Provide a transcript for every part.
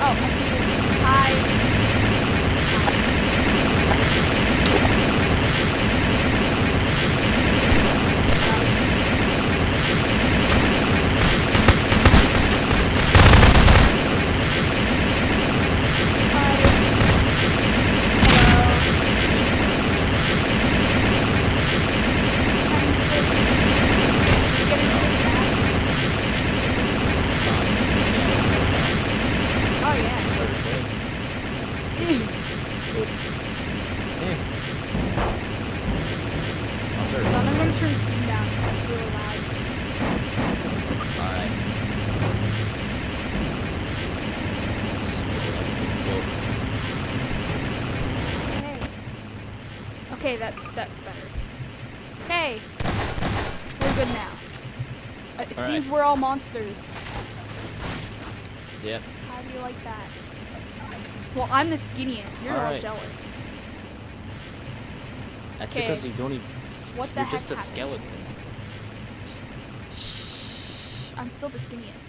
Oh. Hi. Oh yeah. Hold on, I'm gonna turn Steam down. It's really loud. Alright. Okay. Okay, that that's better. Okay. We're good now. Uh, it Alright. seems we're all monsters. Yeah. How do you like that? Well, I'm the skinniest. You're all Alright. jealous. That's Okay. because you don't even. What the You're heck just a happened? skeleton. Shh. I'm still the skinniest.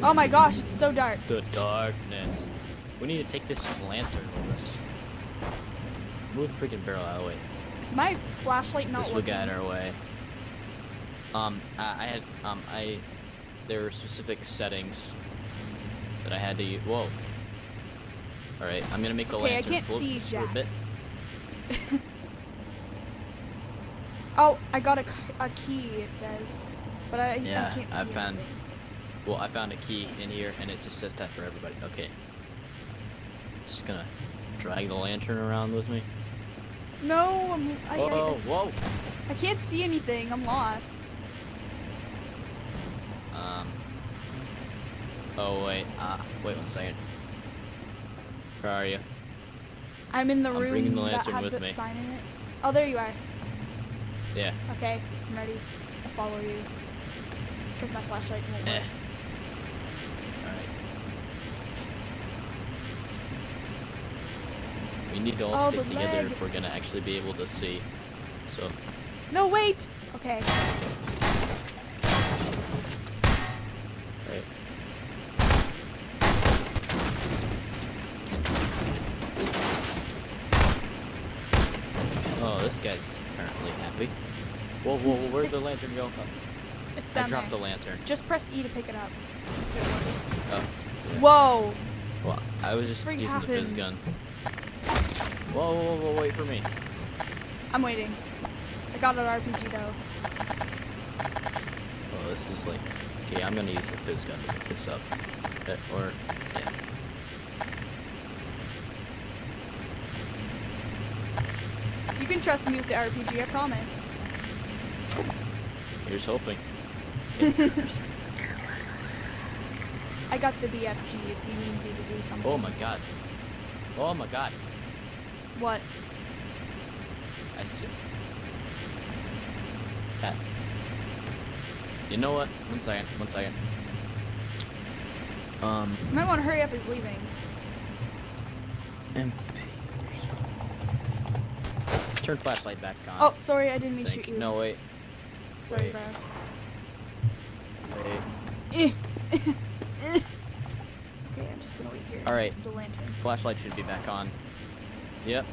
Oh my gosh, it's so dark. The darkness. We need to take this lantern with us. Move the freaking barrel out of the way. Is my flashlight not this will working? get our way. Um, I, I had, um, I, there were specific settings that I had to use. Whoa. Alright, I'm gonna make the Okay, I lantern can't float see for a bit. Oh, I got a, a key, it says. But I, Yeah, I can't see I found- anything. Well, I found a key in here, and it just says that for everybody. Okay. Just gonna drag the lantern around with me. No, I'm, I, Whoa, I, whoa. I can't see anything. I'm lost. Um. Oh wait. Ah, wait one second. Where are you? I'm in the I'm room bringing the that lantern had with the me. sign in it. Oh, there you are. Yeah. Okay, I'm ready. I'll follow you. Because my flashlight won't Eh. work. Alright. We need to all Oh, stick together leg. if we're gonna actually be able to see. So, No, wait! Okay. right. Oh, this guy's apparently happy. Whoa, whoa, whoa where'd the lantern go? Oh, It's I dropped there. the lantern. Just press E to pick it up. Oh. yeah. Whoa! Well, I was just Freak using the physgun. Whoa, whoa, whoa, wait for me. I'm waiting. I got an RPG though. Oh, this is like... Okay, I'm gonna use the physgun to pick this up. Uh, or, yeah. You can trust me with the RPG, I promise. Here's hoping. I got the BFG if you need me to do something. Oh my god. Oh my god. What? I see. That. You know what? One second, one second. Um, You might want to hurry up, he's leaving. MP. Turn flashlight back on. Oh, sorry, I didn't mean to shoot you. No, wait. Sorry, wait. bro. Wait. Okay, I'm just gonna wait here. Alright. The lantern. Flashlight should be back on. Yep.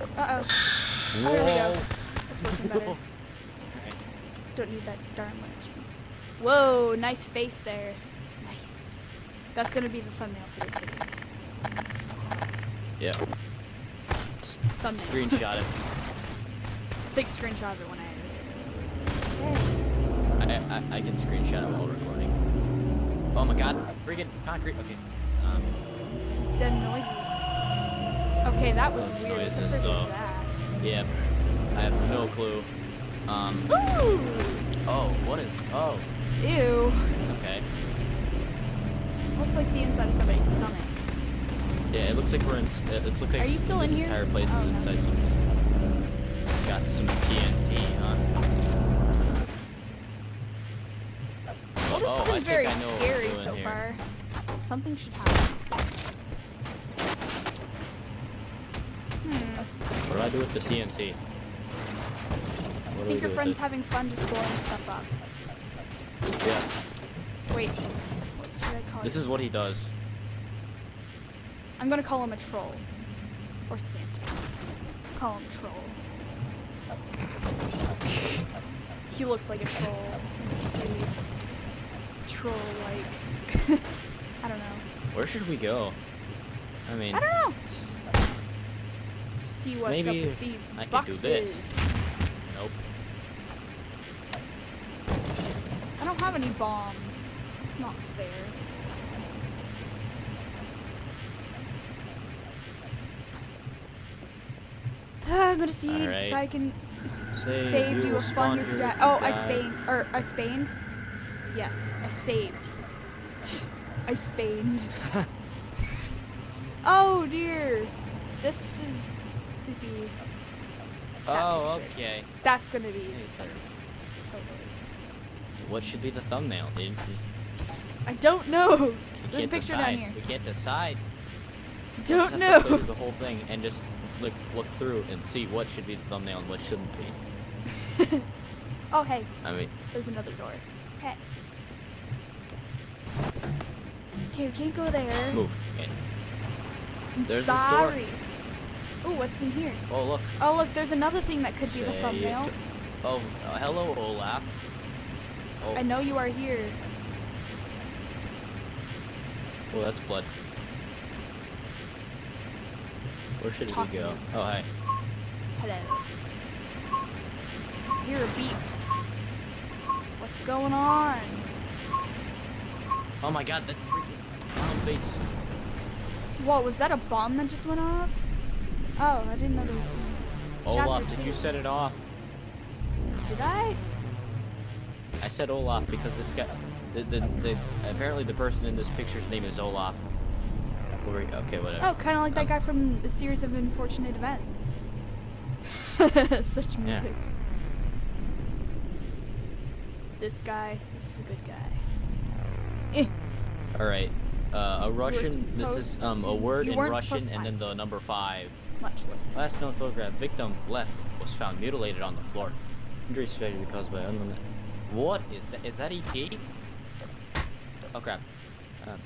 Uh oh. Whoa. there we go. That's working better. Don't need that darn lantern. Whoa, nice face there. Nice. That's gonna be the thumbnail for this video. Yeah. Thumbnail. Screenshot it. Take a screenshot of it when I edit it. I, I, I can screenshot it while recording. Oh my god, freaking concrete. Okay. Um, Dead noises. Okay, that was Those weird. Noises, so- was that? yeah. I have no clue. Um, Ooh! oh, what is, oh, Ew. okay. Looks like the inside of somebody's stomach. Yeah, it looks like we're in, it looks like Are you still this in here? entire place Oh, is inside some, got some TNT, huh? Well, this oh, isn't very I we're scary so here. far. Something should happen soon. Hmm. What do I do with the TNT? do think your friend's having fun just blowing stuff up. Yeah. Wait, what should I call This you? is what he does. I'm gonna call him a troll. Or Santa. Call him troll. he looks like a troll. He's really troll-like. I don't know. Where should we go? I mean, I don't know. See what's Maybe up with these I could do boxes. this. nope. I don't have any bombs. It's not fair. Ah, I'm gonna see if I can Save, save you a spawn here for that. Oh, I guy. spaned. Or, I spaned? Yes, I saved. I spaned. oh dear. This is creepy. That Oh, picture. okay. That's gonna be totally. What should be the thumbnail, dude? Just, I don't know. There's a picture decide. down here. We can't decide. Don't Just have go know. the whole thing and just look look through and see what should be the thumbnail and what shouldn't be. oh hey, I mean, there's another door. Okay. Okay, we can't go there. move. Okay. I'm There's the store. Oh, what's in here? Oh look. Oh look, there's another thing that could be the thumbnail. Oh, uh, hello, Olaf. Oh, I know you are here. oh, that's blood. Where should Talk we go? Oh, hi. Hello. Hear a beep. What's going on? Oh my God, that freaking clown face. Whoa, was that a bomb that just went off? Oh, I didn't know there was. Olaf, Chapter did you set it off? Did I? I said Olaf because this guy, the, the, the apparently the person in this picture's name is Olaf. Okay, whatever. Oh, kind of like that Um, guy from a series of unfortunate events. Such Yeah. music. This guy, this is a good guy. Eh, All right. Uh, a Russian. This is um a word in Russian and then the number five. Last known photograph. Victim left was found mutilated on the floor. Injury suspected caused by unknown. What is that? Is that ET? Oh crap. Um.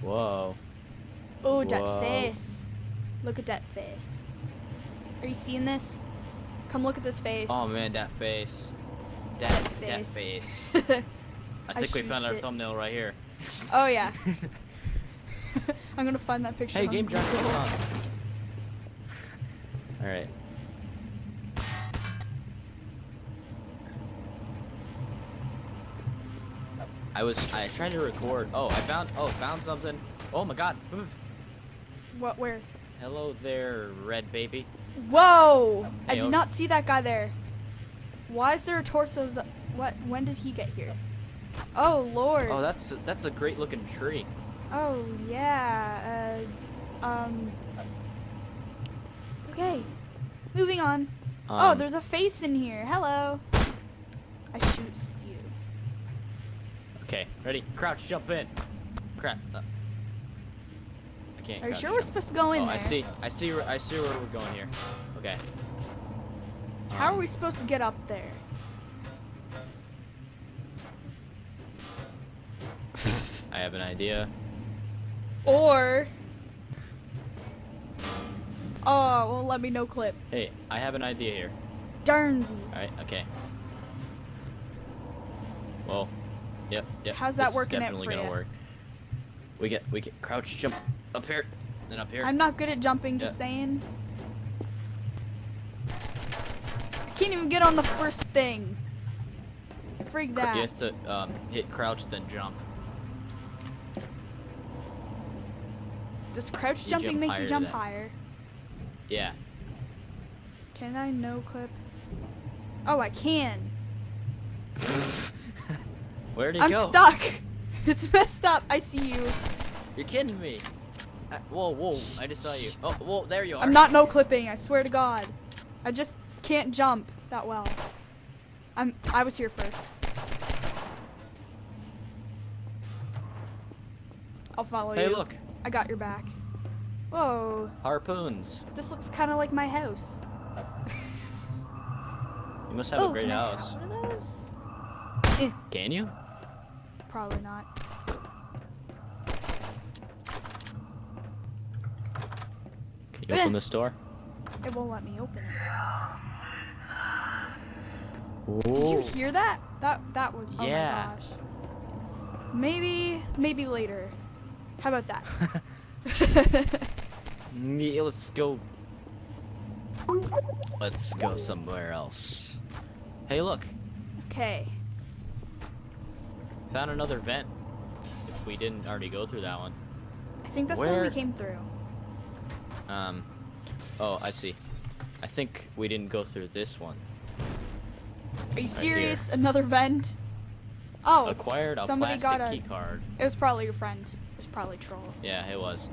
Whoa. Oh, that face. Look at that face. Are you seeing this? Come look at this face. Oh man, that face. That that face. face. I I think we found our it. thumbnail right here. oh yeah. I'm gonna find that picture. hey, game John. All right. I was I tried to record. Oh, I found oh found something. Oh my God. What? Where? Hello there, red baby. Whoa! I did oh. not see that guy there. Why is there a torso? What? When did he get here? Oh lord. Oh, that's that's a great looking tree. Oh yeah. Uh, um. Okay. Moving on. oh, Um, there's a face in here. Hello. I shoot you. Okay, ready? Crouch, jump in. Crap. Uh, I can't. Are you sure we're supposed to go in oh, there? I see. I see. Where, I see where we're going here. Okay. How are Um, we supposed to get up there? I have an idea. Or. Oh, won't let me no clip. Hey, I have an idea here. Darnsies. Alright, okay. Well, yep, yep. How's that working out definitely for gonna ya? work. We get, we get crouch, jump up here, then up here. I'm not good at jumping, just Yeah. saying. I can't even get on the first thing. Freak that. You have to um, hit crouch, then jump. Does crouch You jumping jump make you jump higher? Yeah. Can I no clip? Oh, I can. Where'd he I'm go? stuck. It's messed up. I see you. You're kidding me. I, whoa, whoa! I just saw you. Oh, whoa! There you are. I'm not no clipping. I swear to God. I just can't jump that well. I'm. I was here first. I'll follow Hey, you. Hey, look. I got your back. Whoa, Harpoons. this looks kind of like my house. You must have oh, a great can I house. have one of those? Can you? Probably not. Can you Eh. open this door? It won't let me open it. Did Did you hear that? That that was. Oh Yeah. my gosh. Maybe maybe later. How about that? Yeah, let's go. Let's go somewhere else. Hey, look. okay. Found another vent. If we didn't already go through that one. I think that's the one we came through. Um. Oh, I see. I think we didn't go through this one. Are you serious? Another vent? Oh, Acquired a somebody plastic got a- key card. it was probably your friend. Probably troll. Yeah, it was.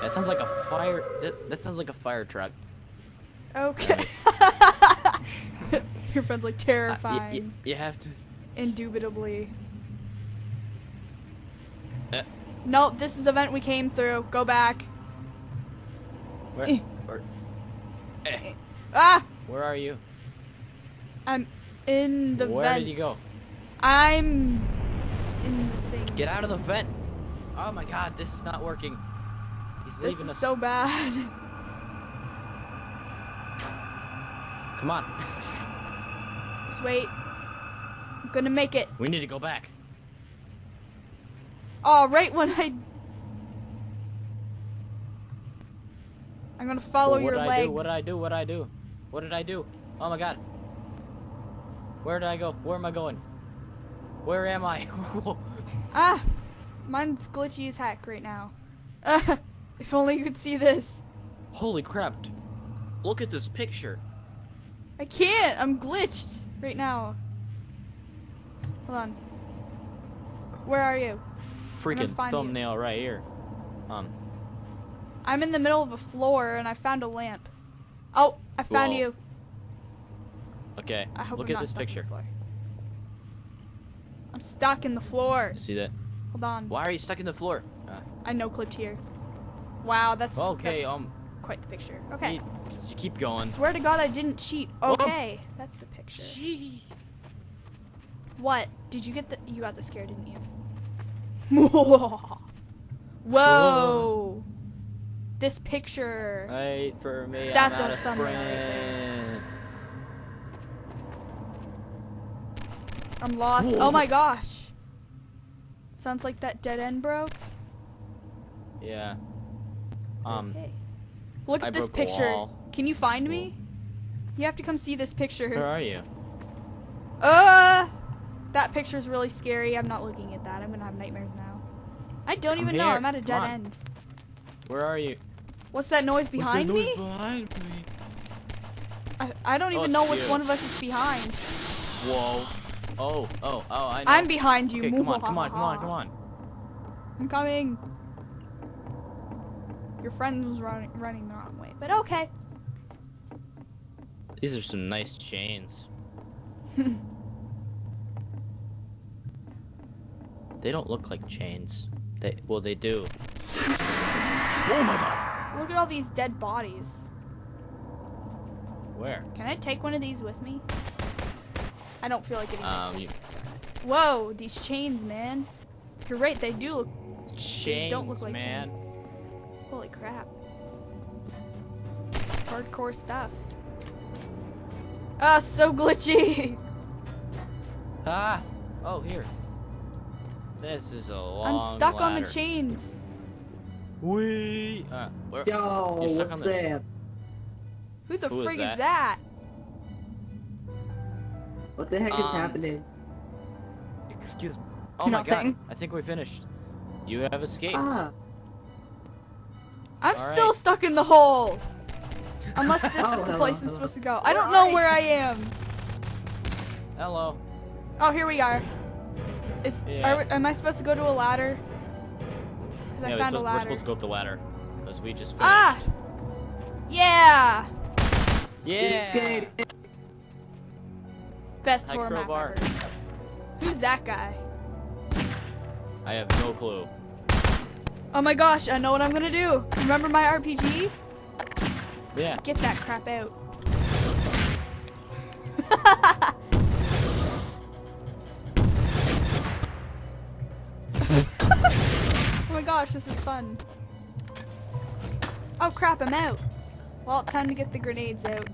That sounds like a fire. That, that sounds like a fire truck. Okay. your friend's like Uh, terrifying. you have to. Indubitably. Uh. No, this is the vent we came through. Go back. Where? Eh. Where? Eh, Ah! where are you? I'm in the where vent. did you go? I'm in the thing. Get out of the vent! Oh my god, this is not working. He's This leaving is us. so bad. Come on. Just wait. I'm gonna make it. we need to go back. Oh, right when I. I'm gonna follow what your did I legs. do? What did I do? What did I do? What did I do? Oh my god. Where did I go? Where am I going? Where am I? Ah! Mine's glitchy as heck right now. Ah, if only you could see this. Holy crap. Look at this picture. I can't! I'm glitched right now. Hold on. Where are you? Freaking find you. thumbnail right here. Um, I'm in the middle of a floor and I found a lamp. Oh, I found Whoa. you. Okay. I hope Look I'm at this stuck in the picture. I'm stuck in the floor. You see that? Hold on. Why are you stuck in the floor? Uh, I no clipped here. Wow, that's okay, that's um, quite the picture. Okay. you, you keep going. Swear to God, I didn't cheat. Whoa. Okay, that's the picture. Jeez. What? Did you get the? You got the scare, didn't you? Whoa! Whoa. This picture. Wait for me. That's I'm a out of thumbnail right sprint. I'm lost. Whoa. Oh my gosh. Sounds like that dead end broke. Yeah. Um. okay. Look I at this picture. Can you find me? You have to come see this picture. Where are you? Uh, that picture's really scary. I'm not looking at that. I'm gonna have nightmares now. I don't Come even know. I'm at a Come dead on. end. Where are you? What's that noise behind What's me? that noise Behind me. I, I don't Oh, even it's know which you. one of us is behind. Whoa. Oh, oh, oh, I know. I'm behind you. Okay, come on, come on, come on, come on. I'm coming. Your friend was running running the wrong way, but okay. These are some nice chains. They don't look like chains. They well, they do. Oh my god. Look at all these dead bodies. Where? Can I take one of these with me? I don't feel like getting Um, you Whoa, these chains, man. You're right, they do look. chains, don't look like man. Holy crap. Hardcore stuff. Ah, so glitchy. Ah. Oh, here. This is a long. I'm stuck on the chains. Wee. Uh, where? Yo, You're stuck what's on the- up? Who the Who is frig is that? That? What the heck is Um, happening? Excuse me. Oh my god. I think we finished. You have escaped. Ah, I'm All still right. stuck in the hole. Unless this Oh, is the hello, place I'm hello. supposed to go. I don't know where I am. Hello. Oh, here we are. Is Yeah. are am I supposed to go to a ladder? Because Yeah, I we're found a supposed, we're supposed to go up the ladder. Because we just finished. Ah! Yeah! Yeah! Best horror map Crowbar. ever. Who's that guy? I have no clue. Oh my gosh, I know what I'm gonna do. Remember my RPG? Yeah. Get that crap out. oh my gosh, this is fun. Oh crap, I'm out. Well, time to get the grenades out.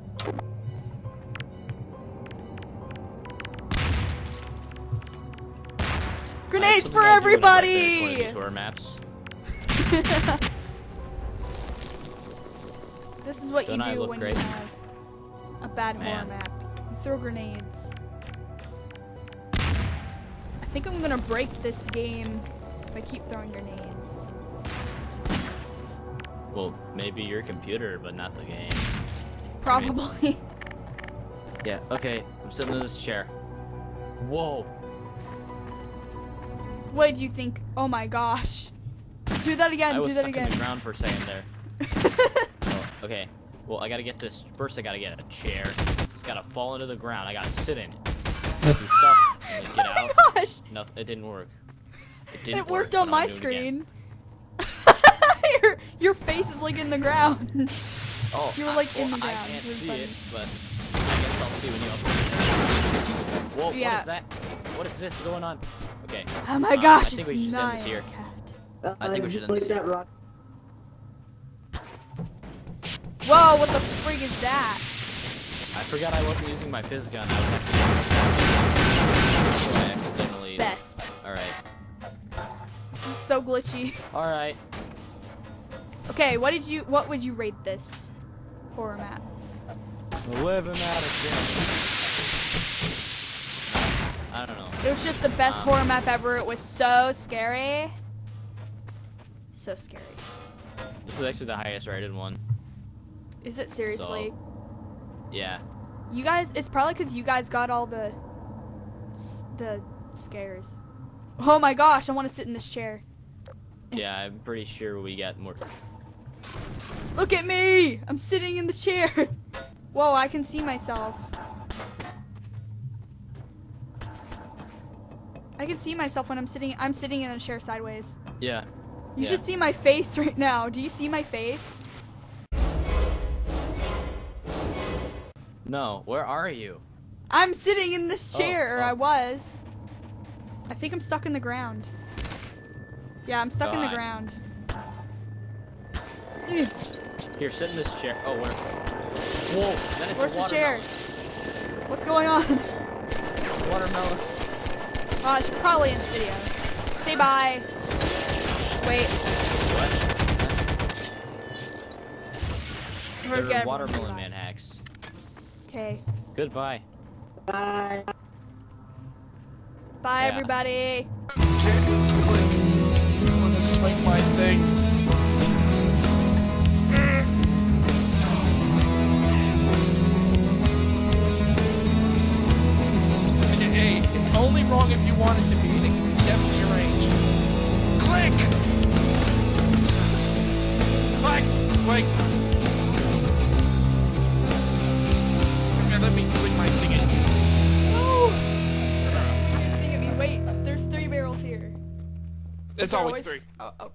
One of everybody! tour maps. this is what Don't you I do look when great? you have a bad horror Man. map. You throw grenades. I think I'm gonna break this game if I keep throwing grenades. Well, maybe your computer, but not the game. Probably. Yeah. Okay. I'm sitting in this chair. Whoa. What did you think? Oh my gosh. Do that again, I was do that stuck in the ground for a second there. Oh, okay. Well, I gotta get this. First, I gotta get a chair. It's gotta fall into the ground. I gotta sit in it. Do stuff and get oh my out. gosh! No, it didn't work. It didn't It worked work, on my I'm doing it again. screen. your, your face is like in the ground. Oh, You were, I- like, in well, the I can't see funny. it, but I guess I'll see when you open it. Whoa, Yeah. what is that? What is this going on? Okay. Oh my Uh, gosh, I think it's we should send nine. this here. Cat. I think we should end look this here. that rock. Whoa, what the frig is that? I forgot I wasn't using my physgun. I was actually. So I accidentally. Best. Alright. This is so glitchy. Alright. Okay, what did you what would you rate this horror map? 11 out of 10. I don't know. It was just the best Um, horror map ever. It was so scary. So scary. This is actually the highest rated one. Is it seriously? Yeah. You guys, it's probably because you guys got all the the scares. Oh my gosh, I want to sit in this chair. Yeah, I'm pretty sure we got more. Look at me! I'm sitting in the chair. Whoa, I can see myself. I can see myself when I'm sitting. I'm sitting in a chair sideways. Yeah. You Yeah. should see my face right now. Do you see my face? No, where are you? I'm sitting in this Oh, chair, or oh. I was. I think I'm stuck in the ground. Yeah, I'm stuck in the ground. Here, sit in this chair. Oh, where? Whoa, Where's the chair? What's going on? Watermelon. Uh, oh, I should probably end the video. Say bye. Wait, What? we're There are watermelon man hacks. Okay. Goodbye. Bye. Bye, Yeah. everybody. Wrong if you want it to be, and it can be definitely arranged. Click! Click! Click! Okay, let me swing my thing in. No! That's thing at me. Wait, there's three barrels here. It's There always three. Uh, uh,